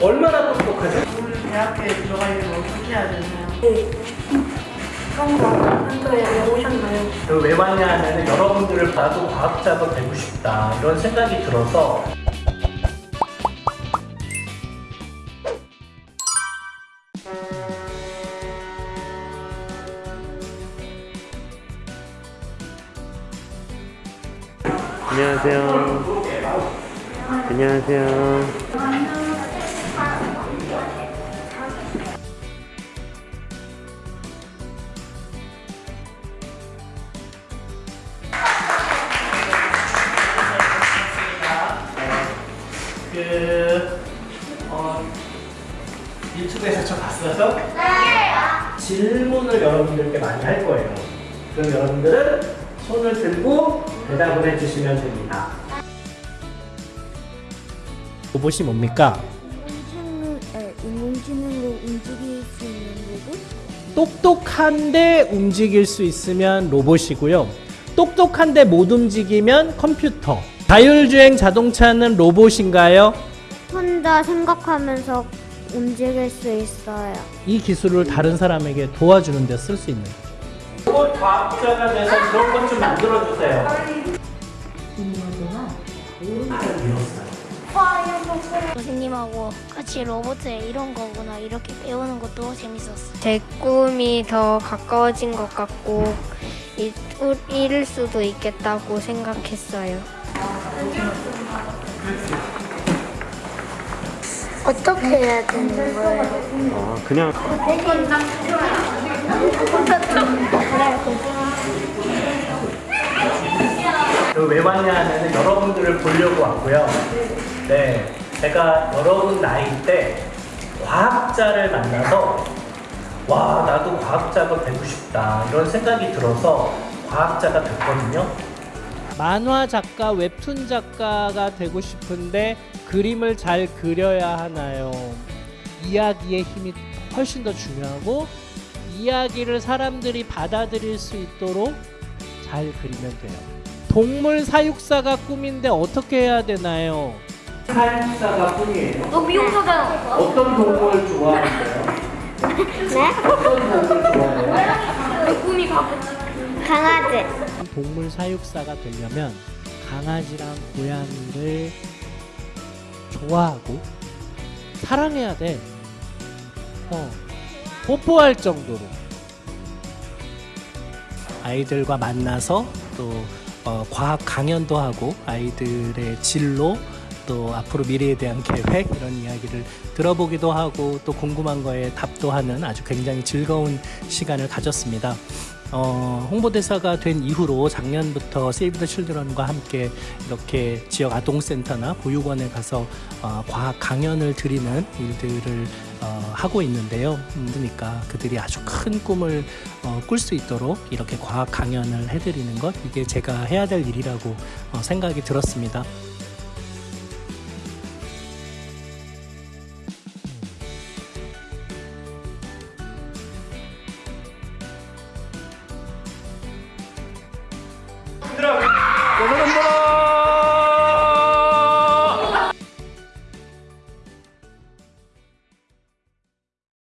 얼마나 똑똑하죠? 우리 대학교에 들어가려면 어떻게 해야 되나요? 네. 그런 거 한도에 왜 오셨나요? 그 왜 왔냐 하면 여러분들을 봐도 과학자가 되고 싶다 이런 생각이 들어서 안녕하세요. 안녕하세요. 유튜브에서 저 봤어요? 질문을 여러분들께 많이 할 거예요. 그럼 여러분들은 손을 들고 대답을 해주시면 됩니다. 로봇이 뭡니까? 인공지능으로 움직일 수 있는 로봇? 똑똑한데 움직일 수 있으면 로봇이고요. 똑똑한데 못 움직이면 컴퓨터. 자율주행 자동차는 로봇인가요? 혼자 생각하면서 움직일 수 있어요. 이 기술을 다른 사람에게 도와주는 데 쓸 수 있는 로봇 과학자가 돼서 그런 것 좀 만들어 주세요. 선생님하고 같이 로봇에 이런 거구나 이렇게 배우는 것도 재밌었어요. 제 꿈이 더 가까워진 것 같고 이룰 수도 있겠다고 생각했어요. 어떻게 해야 되는 거예요? 아, 그냥 그왜 왔냐 하면 여러분들을 보려고 왔고요. 네, 제가 여러분 나이 때 과학자를 만나서 와 나도 과학자가 되고 싶다 이런 생각이 들어서 과학자가 됐거든요. 만화 작가, 웹툰 작가가 되고 싶은데 그림을 잘 그려야 하나요? 이야기의 힘이 훨씬 더 중요하고 이야기를 사람들이 받아들일 수 있도록 잘 그리면 돼요. 동물 사육사가 꿈인데 어떻게 해야 되나요? 사육사가 꿈이에요. 너 미용사잖아. 어떤 동물 좋아하세요? 네? 어떤 동물 좋아해요? 꿈이 가고. 강아지. 동물 사육사가 되려면 강아지랑 고양이를 좋아하고 사랑해야 돼. 어, 뽀뽀할 정도로. 아이들과 만나서 또 어, 과학 강연도 하고 아이들의 진로 또 앞으로 미래에 대한 계획 이런 이야기를 들어보기도 하고 또 궁금한 거에 답도 하는 아주 굉장히 즐거운 시간을 가졌습니다. 어, 홍보대사가 된 이후로 작년부터 세이브 더 칠드런과 함께 이렇게 지역 아동센터나 보육원에 가서 어, 과학 강연을 드리는 일들을 어, 하고 있는데요. 음, 그러니까 그들이 아주 큰 꿈을 어, 꿀 수 있도록 이렇게 과학 강연을 해드리는 것 이게 제가 해야 될 일이라고 어, 생각이 들었습니다. 들어.